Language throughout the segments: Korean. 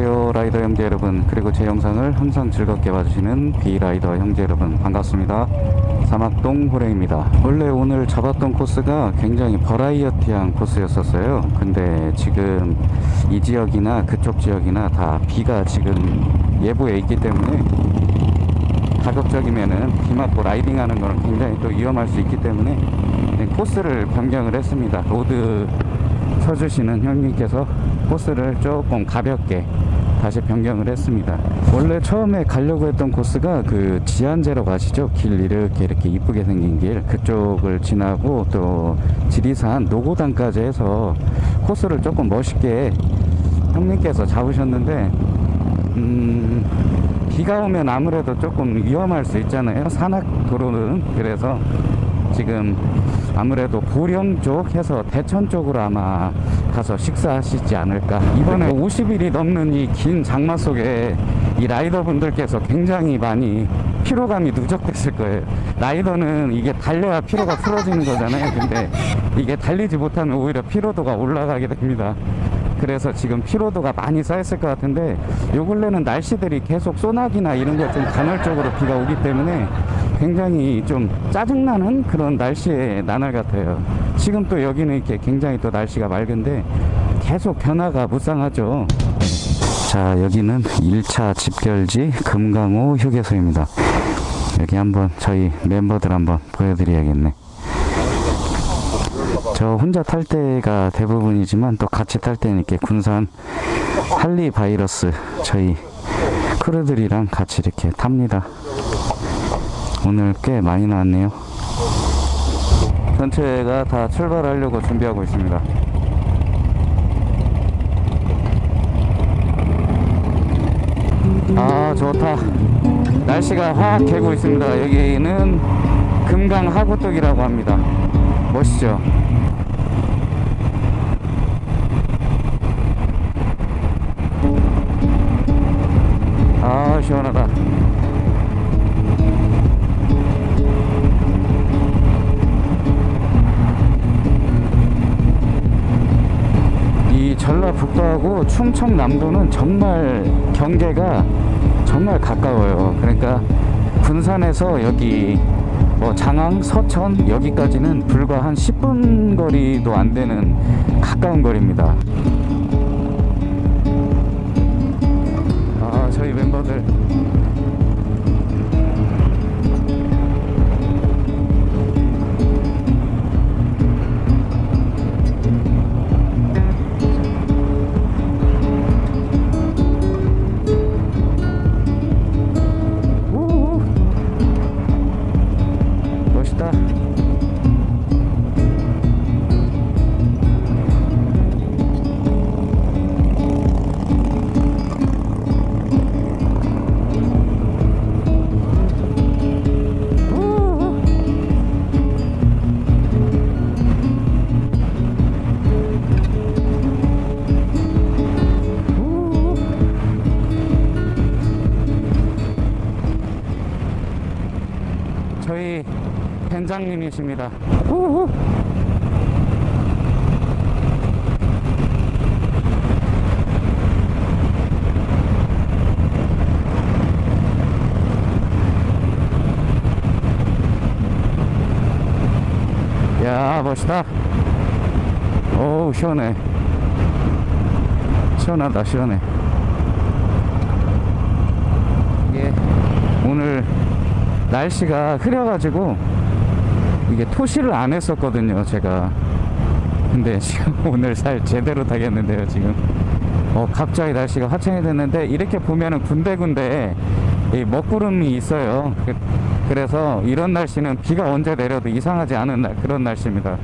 안녕하세요 라이더 형제 여러분. 그리고 제 영상을 항상 즐겁게 봐주시는 비라이더 형제 여러분 반갑습니다. 사막동 호랭입니다. 원래 오늘 잡았던 코스가 굉장히 버라이어티한 코스였었어요. 근데 지금 이 지역이나 그쪽 지역이나 다 비가 지금 예보에 있기 때문에 가급적이면은 비 맞고 라이딩하는 거는 굉장히 또 위험할 수 있기 때문에 코스를 변경을 했습니다. 로드 서주시는 형님께서 코스를 조금 가볍게 다시 변경을 했습니다. 원래 처음에 가려고 했던 코스가 그 지안제로 가시죠? 길 이렇게 이렇게 이쁘게 생긴 길. 그쪽을 지나고 또 지리산 노고단까지 해서 코스를 조금 멋있게 형님께서 잡으셨는데 음 비가 오면 아무래도 조금 위험할 수 있잖아요. 산악 도로는. 그래서 지금 아무래도 보령 쪽 해서 대천 쪽으로 아마 가서 식사하시지 않을까. 이번에 50일이 넘는 이 긴 장마 속에 이 라이더 분들께서 굉장히 많이 피로감이 누적됐을 거예요. 라이더는 이게 달려야 피로가 풀어지는 거잖아요. 근데 이게 달리지 못하면 오히려 피로도가 올라가게 됩니다. 그래서 지금 피로도가 많이 쌓였을 것 같은데 요 근래는 날씨들이 계속 소나기나 이런 거좀 간헐적으로 비가 오기 때문에 굉장히 좀 짜증나는 그런 날씨의 나날 같아요 지금 또 여기는 이렇게 굉장히 또 날씨가 맑은데 계속 변화가 무쌍하죠. 자 여기는 1차 집결지 금강호 휴게소입니다. 여기 한번 저희 멤버들 한번 보여드려야겠네. 저 혼자 탈 때가 대부분이지만 또 같이 탈 때는 이렇게 군산 할리 바이러스 저희 크루들이랑 같이 이렇게 탑니다. 오늘 꽤 많이 나왔네요 전체가 다 출발하려고 준비하고 있습니다. 아 좋다. 날씨가 확 개고 있습니다. 여기는 금강 하구뚝이라고 합니다. 멋있죠 충청남도는 정말 경계가 정말 가까워요. 그러니까 군산에서 여기 뭐 장항, 서천 여기까지는 불과 한 10분 거리도 안 되는 가까운 거리입니다. 아 저희 멤버들 된장님이십니다. 우후. 야 멋있다. 어우 시원해. 시원하다 시원해. 이게 오늘 날씨가 흐려가지고 이게 토시를 안 했었거든요 제가. 근데 지금 오늘 살 제대로 타겠는데요 지금. 어 갑자기 날씨가 화창이 됐는데 이렇게 보면은 군데군데 이 먹구름이 있어요. 그, 그래서 이런 날씨는 비가 언제 내려도 이상하지 않은 날, 그런 날씨입니다.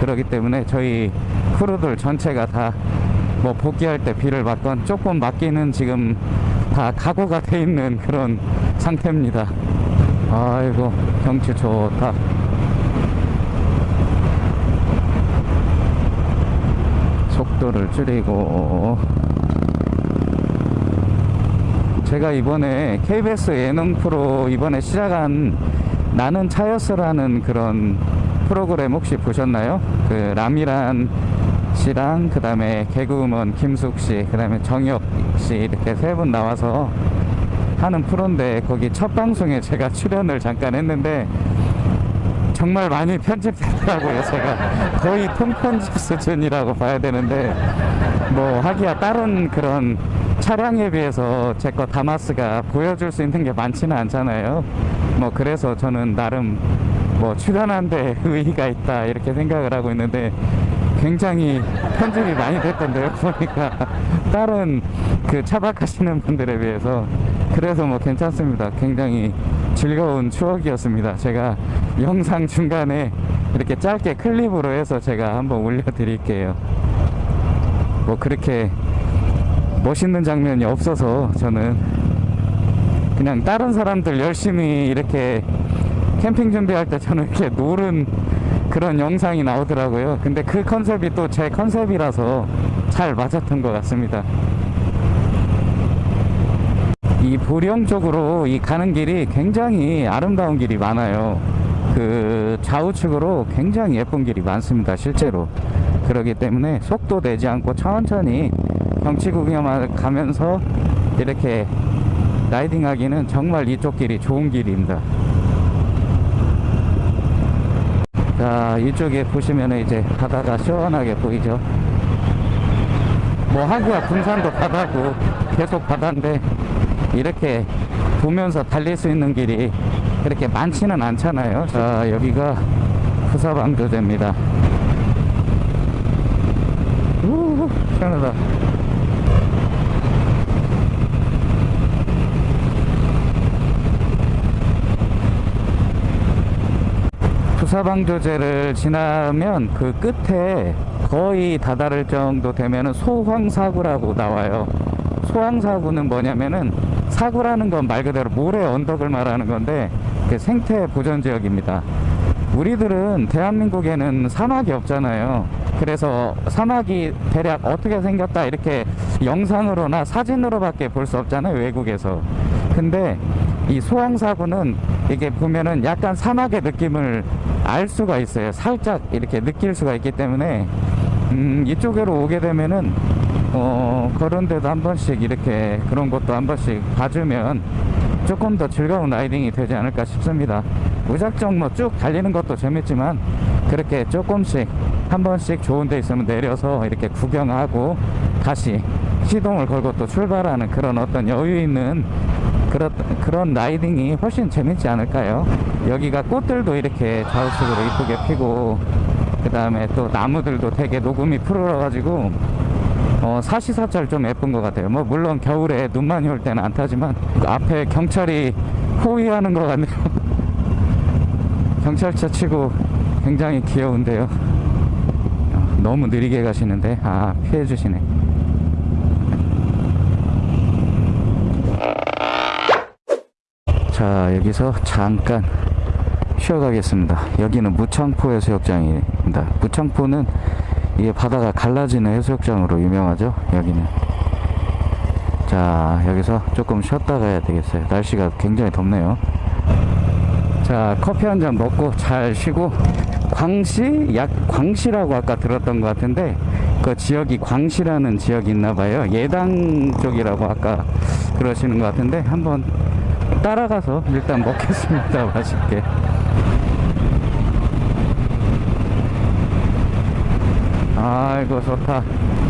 그렇기 때문에 저희 크루들 전체가 다 뭐 복귀할 때 비를 맞건 조금 맞기는 지금 다 각오가 돼 있는 그런 상태입니다. 아이고 경치 좋다 속도를 줄이고 제가 이번에 KBS 예능 프로 이번에 시작한 나는 차였어라는 그런 프로그램 혹시 보셨나요? 그 라미란 씨랑 그 다음에 개그우먼 김숙 씨, 그 다음에 정혁 씨 이렇게 세 분 나와서 하는 프로인데 거기 첫 방송에 제가 출연을 잠깐 했는데 정말 많이 편집됐더라고요. 제가 거의 통편집 수준이라고 봐야 되는데 뭐 하기야 다른 그런 차량에 비해서 제 거 다마스가 보여줄 수 있는 게 많지는 않잖아요. 뭐 그래서 저는 나름 뭐 출연한 데 의의가 있다 이렇게 생각을 하고 있는데 굉장히 편집이 많이 됐던데요 보니까 다른 그 차박하시는 분들에 비해서 그래서 뭐 괜찮습니다 굉장히 즐거운 추억이었습니다 제가 영상 중간에 이렇게 짧게 클립으로 해서 제가 한번 올려드릴게요 뭐 그렇게 멋있는 장면이 없어서 저는 그냥 다른 사람들 열심히 이렇게 캠핑 준비할 때 저는 이렇게 노른 그런 영상이 나오더라고요. 근데 그 컨셉이 또 제 컨셉이라서 잘 맞았던 것 같습니다. 이 보령 쪽으로 이 가는 길이 굉장히 아름다운 길이 많아요. 그 좌우측으로 굉장히 예쁜 길이 많습니다. 실제로. 그러기 때문에 속도 내지 않고 천천히 경치 구경을 가면서 이렇게 라이딩 하기는 정말 이쪽 길이 좋은 길입니다. 자, 이쪽에 보시면 이제 바다가 시원하게 보이죠. 뭐 하구야 군산도 바다고 계속 바다인데 이렇게 보면서 달릴 수 있는 길이 그렇게 많지는 않잖아요. 자, 여기가 부사방조제입니다. 우 시원하다. 부사방조제를 지나면 그 끝에 거의 다다를 정도 되면은 소황사구라고 나와요. 소황사구는 뭐냐면은 사구라는 건 말 그대로 모래 언덕을 말하는 건데 그 생태 보전 지역입니다. 우리들은 대한민국에는 사막이 없잖아요. 그래서 사막이 대략 어떻게 생겼다 이렇게 영상으로나 사진으로밖에 볼 수 없잖아요. 외국에서. 근데 이 소황사구는 이게 보면은 약간 사막의 느낌을 알 수가 있어요. 살짝 이렇게 느낄 수가 있기 때문에 음, 이쪽으로 오게 되면은 어, 그런 데도 한 번씩 이렇게 그런 것도 한 번씩 봐주면 조금 더 즐거운 라이딩이 되지 않을까 싶습니다. 무작정 뭐 쭉 달리는 것도 재밌지만 그렇게 조금씩 한 번씩 좋은 데 있으면 내려서 이렇게 구경하고 다시 시동을 걸고 또 출발하는 그런 어떤 여유 있는 그런, 그런 라이딩이 훨씬 재밌지 않을까요? 여기가 꽃들도 이렇게 좌우측으로 이쁘게 피고 그 다음에 또 나무들도 되게 녹음이 푸르러가지고 어, 사시사철 좀 예쁜 것 같아요. 뭐 물론 겨울에 눈 많이 올 때는 안 타지만 그 앞에 경찰이 호위하는 것 같네요. 경찰차 치고 굉장히 귀여운데요. 어, 너무 느리게 가시는데 아 피해 주시네. 자 여기서 잠깐 쉬어가겠습니다. 여기는 무창포 해수욕장입니다. 무창포는 이게 바다가 갈라지는 해수욕장으로 유명하죠. 여기는 자 여기서 조금 쉬었다 가야 되겠어요. 날씨가 굉장히 덥네요. 자 커피 한 잔 먹고 잘 쉬고 광시 약 광시라고 아까 들었던 것 같은데 그 지역이 광시라는 지역이 있나 봐요. 예당 쪽이라고 아까 그러시는 것 같은데 한번 따라가서 일단 먹겠습니다. 맛있게. 아이고 좋다. 유후.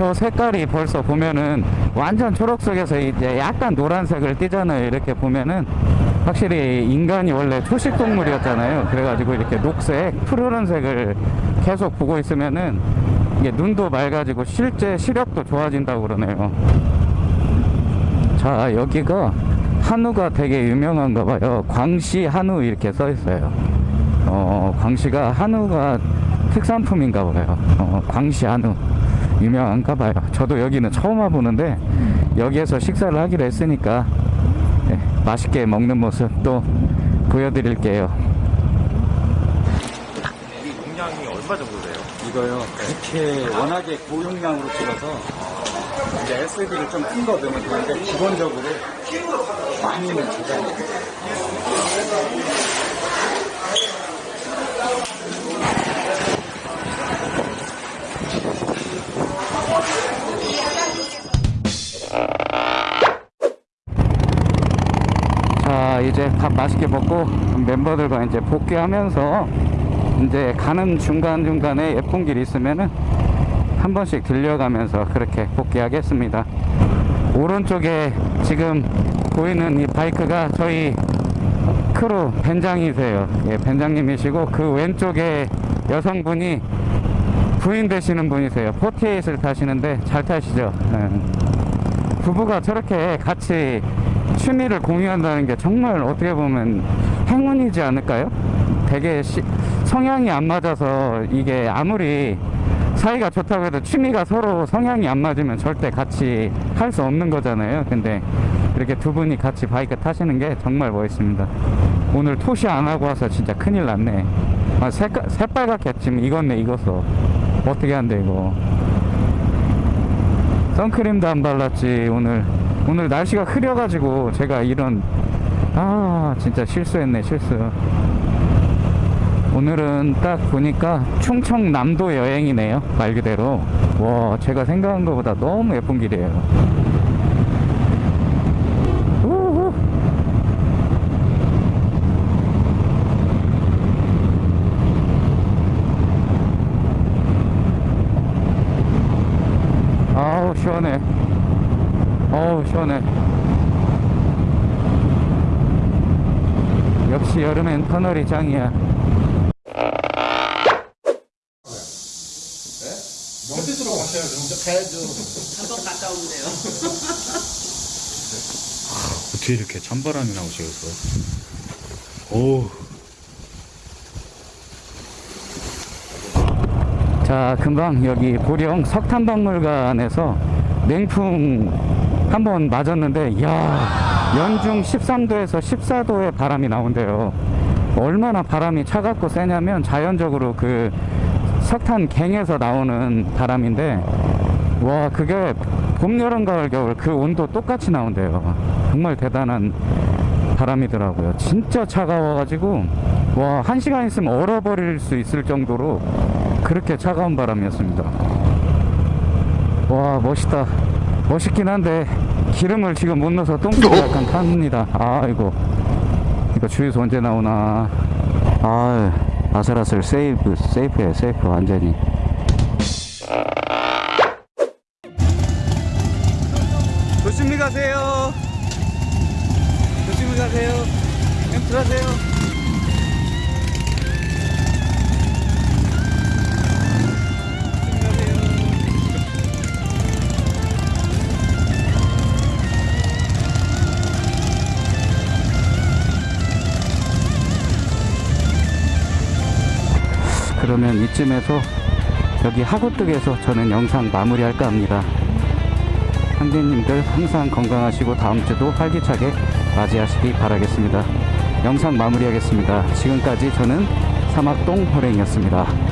겨 색깔이 벌써 보면은 완전 초록색에서 이제 약간 노란색을 띠잖아요. 이렇게 보면은 확실히 인간이 원래 초식 동물이었잖아요. 그래가지고 이렇게 녹색, 푸르른색을 계속 보고 있으면은 이게 눈도 맑아지고 실제 시력도 좋아진다고 그러네요. 자, 여기가 한우가 되게 유명한가 봐요. 광시 한우 이렇게 써 있어요. 어, 광시가 한우가 특산품인가 봐요. 어, 광시 한우. 유명한가 봐요. 저도 여기는 처음 와보는데 여기에서 식사를 하기로 했으니까 네, 맛있게 먹는 모습 또 보여드릴게요. 이 용량이 얼마 정도 돼요? 이거요. 그렇게 워낙에 고용량으로 찍어서 이제 SD를 좀 큰 거 넣으면 되는데 기본적으로 많이는 주잖아요. 이제 밥 맛있게 먹고 멤버들과 이제 복귀하면서 이제 가는 중간중간에 예쁜 길 있으면은 한 번씩 들려가면서 그렇게 복귀하겠습니다. 오른쪽에 지금 보이는 이 바이크가 저희 크루 벙장이세요. 예, 벙장님이시고 그 왼쪽에 여성분이 부인 되시는 분이세요. 48을 타시는데 잘 타시죠? 예. 부부가 저렇게 같이 취미를 공유한다는 게 정말 어떻게 보면 행운이지 않을까요? 되게 시- 성향이 안 맞아서 이게 아무리 사이가 좋다고 해도 취미가 서로 성향이 안 맞으면 절대 같이 할 수 없는 거잖아요. 근데 이렇게 두 분이 같이 바이크 타시는 게 정말 멋있습니다. 오늘 토시 안 하고 와서 진짜 큰일 났네. 아, 색깔, 새빨갛게 지금 익었네, 익었어. 어떻게 한대, 이거. 선크림도 안 발랐지 오늘 오늘 날씨가 흐려가지고 제가 이런 아 진짜 실수했네 실수. 오늘은 딱 보니까 충청남도 여행이네요 말 그대로. 와 제가 생각한 것보다 너무 예쁜 길이에요. 시원해 시원해. 역시 여름엔 터널이 짱이야. 어떻게 이렇게 찬바람이 나오시겠어요? 오, 자 금방 여기 보령 석탄박물관에서 냉풍 한번 맞았는데 이야 연중 13도에서 14도의 바람이 나온대요. 얼마나 바람이 차갑고 세냐면 자연적으로 그 석탄 갱에서 나오는 바람인데 와 그게 봄 여름 가을 겨울 그 온도 똑같이 나온대요. 정말 대단한 바람이더라고요. 진짜 차가워가지고 와한 시간 있으면 얼어버릴 수 있을 정도로 그렇게 차가운 바람이었습니다. 와 멋있다 멋있긴 한데 기름을 지금 못 넣어서 똥꼬가 약간 탑니다. 아이고. 이거 주유소 언제 나오나. 아 아슬아슬 세이프 세이프에 세이프 완전히. 조심히 가세요. 조심히 가세요. 엠트 하세요 그러면 이쯤에서 여기 하구뚝에서 저는 영상 마무리할까 합니다. 형제님들 항상 건강하시고 다음 주도 활기차게 맞이하시기 바라겠습니다. 영상 마무리하겠습니다. 지금까지 저는 사막동 호랭이었습니다.